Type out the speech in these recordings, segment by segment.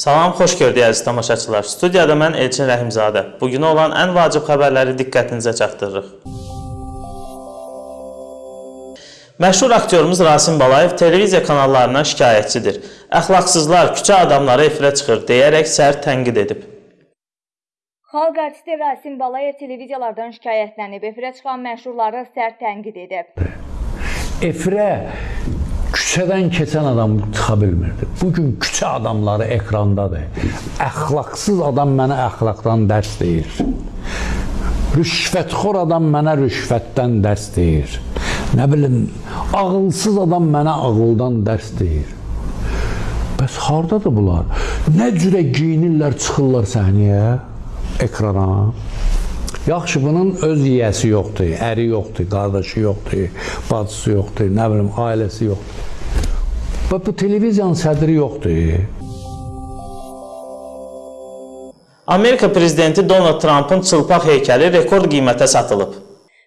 Salam, xoş gördük əziz tamaşaçılar. Studiyada mən Elçin Rəhimzadə. Bu gün olan ən vacib xəbərləri diqqətinizə çatdırırıq. Məşhur aktyorumuz Rasim Balayev televiziya kanallarından şikayətçidir. Əxlaqsızlar, küçə adamları efirə çıxır deyərək sərt tənqid edib. Xalq artisti Rasim Balayev televiziyalardan şikayətlənib, efirə çıxan məşhurları sərt tənqid edib. Efirə küçədən keçən adam çıxa bilmirdi. Bu gün küçə adamları ekrandadır. Əxlaqsız adam mənə əxlaqdan dərs deyir. Rüşvətxor adam mənə rüşvətdən dərs deyir. Nə bilim, ağılsız adam mənə ağıldan dərs deyir. Bəs hardadır bunlar? Nə cürə geyinirlər, çıxırlar səhnəyə, ekrana? Yaxşı, bunun öz yiyəsi yoxdur, əri yoxdur, qardaşı yoxdur, bacısı yoxdur, nə bilim, ailəsi yoxdur. Və bu televiziyanın sədri yoxdur. Amerika prezidenti Donald Trampın çılpaq heykəli rekord qiymətə satılıb.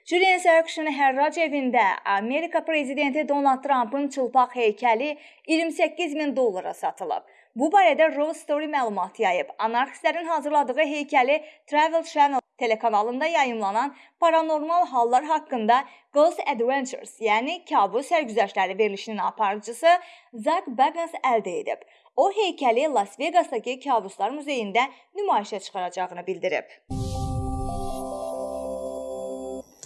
Julian Sarkis'in hərrac evində Amerika prezidenti Donald Trumpın çılpaq heykəli 28 min dollara satılıb. Bu barədə Rose Story məlumat yayıb. Anarxistlərin hazırladığı heykəli Travel Channel telekanalında yayımlanan paranormal hallar haqqında Ghost Adventures, yəni kabus sərgüzəştləri verilişinin aparıcısı Zach Bagans əldə edib. O heykəli Las Vegasdakı Kabuslar muzeyində nümayişə çıxaracağını bildirib.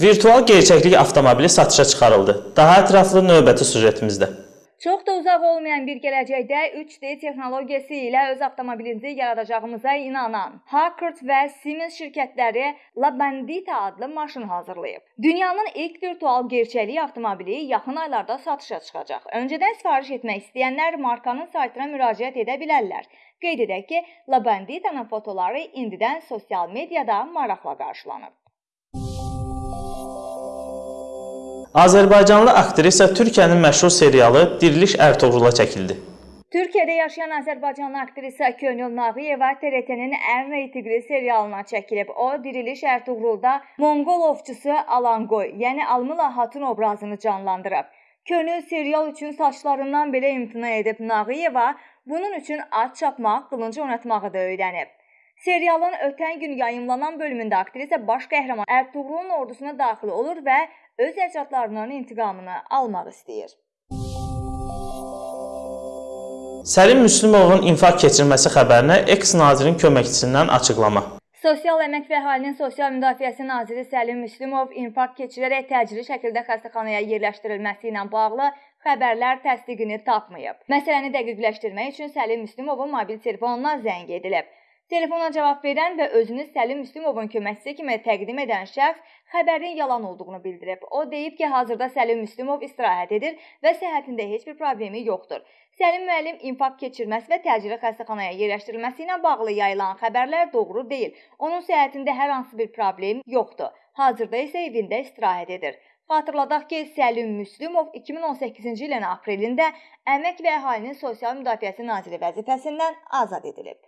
Virtual gerçəklik avtomobili satışa çıxarıldı. Daha ətraflı növbəti süjetimizdə. Çox da uzaq olmayan bir gələcəkdə 3D texnologiyası ilə öz avtomobilinizi yaradacağımıza inanan Hackert və Siemens şirkətləri La Bandita adlı maşın hazırlayıb. Dünyanın ilk virtual gerçəklik avtomobili yaxın aylarda satışa çıxacaq. Öncədən sifariş etmək istəyənlər markanın saytına müraciət edə bilərlər. Qeyd edək ki, La Bandita'nın fotoları indidən sosial mediada maraqla qarşılanıb. Azərbaycanlı aktrisa Türkiyənin məşhur serialı Diriliş Ərtuğrula çəkildi. Türkiyədə yaşayan Azərbaycanlı aktrisa Könül Nağıyeva TRT-nin ən reytinqli serialına çəkilib. O, Diriliş Ərtuğrulda Monqol ovçusu Alanqoy, yəni Almila Hatun obrazını canlandırıb. Könül serial üçün saçlarından belə imtina edib Nağıyeva bunun üçün at çapmaq, qılıncı oynatmağı da öyrənib. Serialın ötən gün yayımlanan bölümündə aktrisa baş qəhrəman Ərtuğrulun ordusuna daxil olur və öz əcdadlarının intiqamını almaq istəyir. Səlim Müslümovun infarkt keçirməsi xəbərinə eks-nazirin köməkçisindən açıqlama. Sosial Əmək və Əhalinin Sosial Müdafiəsi naziri Səlim Müslümov infarkt keçirərək təcili şəkildə xəstəxanaya yerləşdirilməsi ilə bağlı xəbərlər təsdiqini tapmayıb. Məsələni dəqiqləşdirmək üçün Səlim Müslümovun mobil telefonuna zəng edilib. Telefona cavab verən və özünü Səlim Müslümovun köməkçisi kimi təqdim edən şəxs xəbərin yalan olduğunu bildirib. O deyib ki, hazırda Səlim Müslümov istirahət edir və səhhətində heç bir problemi yoxdur. Səlim müəllim infarkt keçirməsi və təcili xəstəxanaya yerləşdirilməsi ilə bağlı yayılan xəbərlər doğru deyil. Onun səhhətində hər hansı bir problem yoxdur. Hazırda isə evində istirahət edir. Xatırladaq ki, Səlim Müslümov 2018-ci ilin aprelində Əmək və Əhalinin Sosial Müdafiəsi naziri vəzifəsindən azad edilib.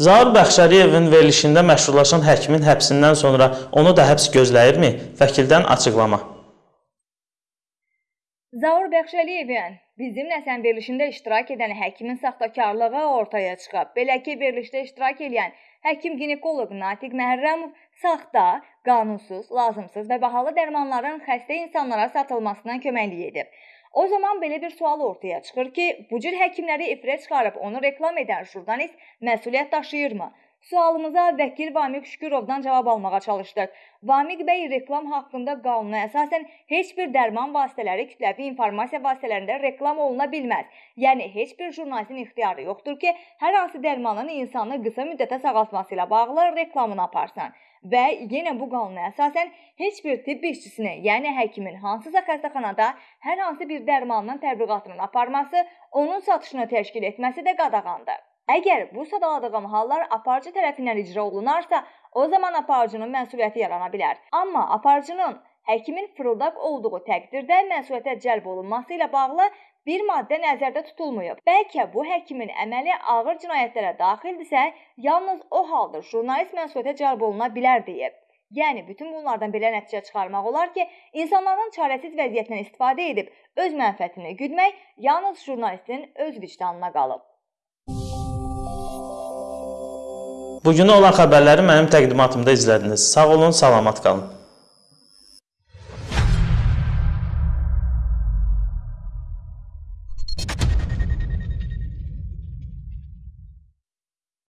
Zaur Bəxşəriyevin verilişində məşhurlaşan həkimin həbsindən sonra onu da həbs gözləyirmi? Vəkildən açıqlama. Zaur Bəxşəliyevin bizim nəsən verilişində iştirak edən həkimin saxtakarlığı ortaya çıxıb. Belə ki, verilişdə iştirak edən həkim ginekoloq Natiq Məhərrəmov saxta, qanunsuz, lazımsız və bahalı dərmanların xəstə insanlara satılmasına köməklik edib. O zaman belə bir sual ortaya çıxır ki, bu cür həkimləri efirə çıxarıb onu reklam edən jurnalist məsuliyyət daşıyırmı? Sualımıza vəkil Vamiq Şükürovdan cavab almağa çalışdıq. Vamiq bəy reklam haqqında qanuna əsasən heç bir dərman vasitələri kütləvi informasiya vasitələrində reklam oluna bilməz. Yəni heç bir jurnalistin ixtiyarı yoxdur ki, hər hansı dərmanın insanı qısa müddətə sağaltması ilə bağlı reklamını aparsın. Və yenə bu qanuna əsasən heç bir tibb işçisini, yəni həkimin hansısa xəstəxanada hər hansı bir dərmanın təbliğatının aparması, onun satışını təşkil etməsi də qadağandır. Əgər bu sadaladığım hallar aparıcı tərəfindən icra olunarsa, o zaman aparıcının məsuliyyəti yarana bilər. Amma aparıcının həkimin fırıldaq olduğu təqdirdə məsuliyyətə cəlb olunması ilə bağlı bir maddə nəzərdə tutulmayıb. Bəlkə bu həkimin əməli ağır cinayətlərə daxildirsə, yalnız o halda jurnalist məsuliyyətə cəlb oluna bilər deyib. Yəni bütün bunlardan belə nəticə çıxarmaq olar ki, insanların çarəsiz vəziyyətindən istifadə edib öz mənfəətini güdmək yalnız jurnalistin öz vicdanına qalıb. Bugünə olan xəbərləri mənim təqdimatımda izlədiniz. Sağ olun, salamat qalın.